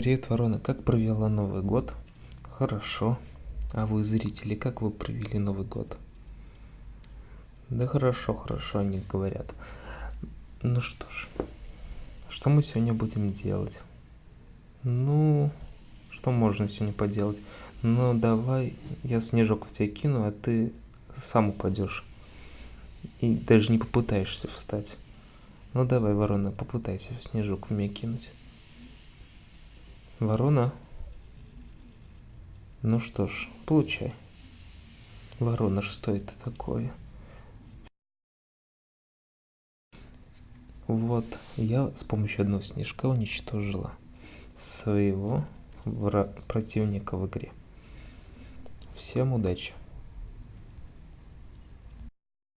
Привет, Ворона. Как провела Новый год? Хорошо. А вы, зрители, как вы провели Новый год? Да хорошо, хорошо, они говорят. Ну что ж, что мы сегодня будем делать? Ну, что можно сегодня поделать? Ну, давай, я снежок в тебя кину, а ты сам упадешь. И даже не попытаешься встать. Ну давай, ворона, попытайся снежок в меня кинуть. Ворона? Ну что ж, получай. Ворона, что это такое? Вот, я с помощью одного снежка уничтожила своего противника в игре. Всем удачи!